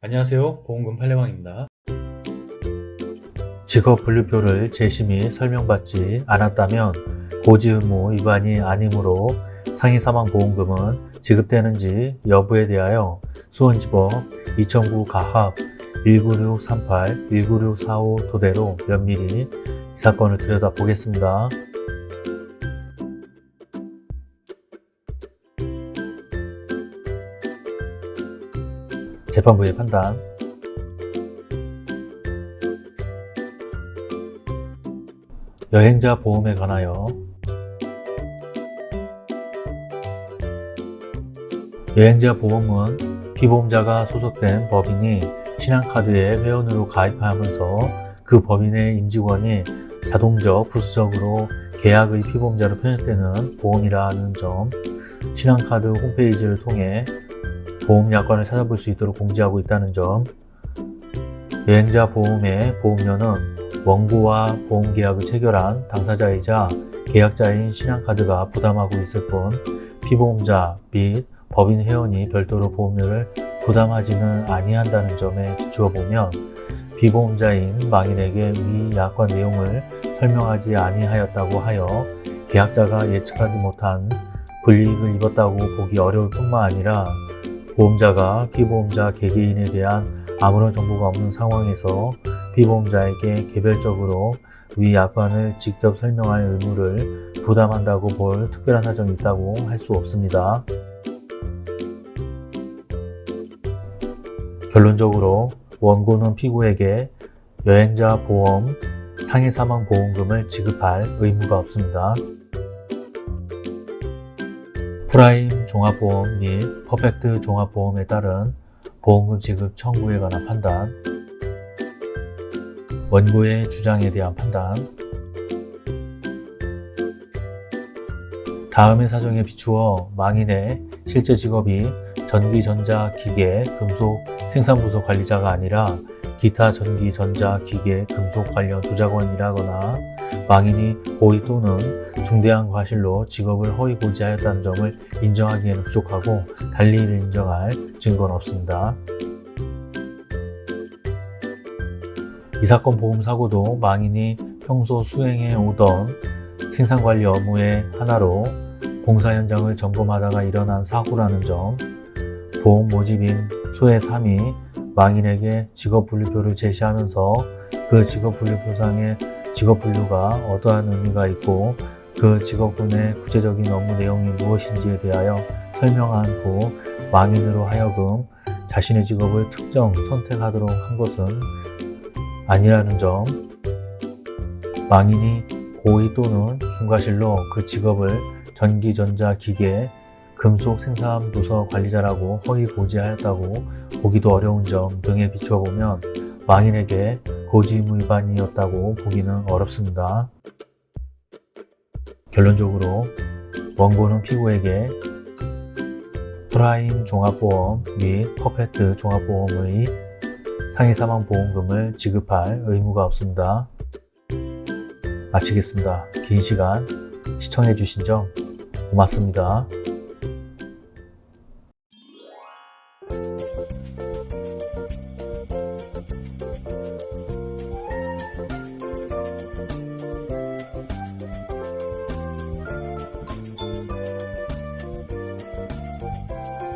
안녕하세요 보험금 팔례방입니다 직업 분류표를 및 설명받지 않았다면 고지 의무 위반이 아니므로 상해 사망 보험금은 지급되는지 여부에 대하여 수원지법 2009 가합 19638, 19645 토대로 면밀히 이 사건을 들여다보겠습니다. 재판부의 판단. 여행자 보험에 관하여 여행자 보험은 피보험자가 소속된 법인이 신한카드에 회원으로 가입하면서 그 법인의 임직원이 자동적 부수적으로 계약의 피보험자로 편입되는 보험이라는 점 신한카드 홈페이지를 통해 보험 약관을 찾아볼 수 있도록 공지하고 있다는 점. 여행자 보험의 보험료는 원고와 보험계약을 체결한 당사자이자 계약자인 신한카드가 부담하고 있을 뿐 피보험자 및 법인 회원이 별도로 보험료를 부담하지는 아니한다는 점에 비추어 보면 비보험자인 망인에게 위 약관 내용을 설명하지 아니하였다고 하여 계약자가 예측하지 못한 불이익을 입었다고 보기 어려울 뿐만 아니라 보험자가 피보험자 개개인에 대한 아무런 정보가 없는 상황에서 피보험자에게 개별적으로 위 약관을 직접 설명할 의무를 부담한다고 볼 특별한 사정이 있다고 할 수 없습니다. 결론적으로 원고는 피고에게 여행자 보험, 상해 사망 보험금을 지급할 의무가 없습니다. 프라임 종합보험 및 퍼펙트 종합보험에 따른 보험금 지급 청구에 관한 판단 원고의 주장에 대한 판단 다음의 사정에 비추어 망인의 실제 직업이 전기, 전자, 기계, 금속 생산부서 관리자가 아니라 기타 전기, 전자, 기계, 금속 관련 조작원이라거나 망인이 고의 또는 중대한 과실로 직업을 허위 고지하였다는 점을 인정하기에는 부족하고 달리 이를 인정할 증거는 없습니다. 이 사건 보험사고도 망인이 평소 수행해 오던 생산관리 업무의 하나로 공사 현장을 점검하다가 일어난 사고라는 점 보험 모집인 소의 3이 망인에게 직업분류표를 제시하면서 그 직업분류표상에 직업 분류가 어떠한 의미가 있고 그 직업군의 구체적인 업무 내용이 무엇인지에 대하여 설명한 후 망인으로 하여금 자신의 직업을 특정 선택하도록 한 것은 아니라는 점. 망인이 고의 또는 중과실로 그 직업을 전기, 전자, 기계, 금속 생산 부서 관리자라고 허위 고지하였다고 보기도 어려운 점 등에 비추어 보면 망인에게 고지 의무 위반이었다고 보기는 어렵습니다. 결론적으로 원고는 피고에게 프라임 종합보험 및 퍼펙트 종합보험의 상해사망보험금을 지급할 의무가 없습니다. 마치겠습니다. 긴 시간 시청해 주신 점 고맙습니다.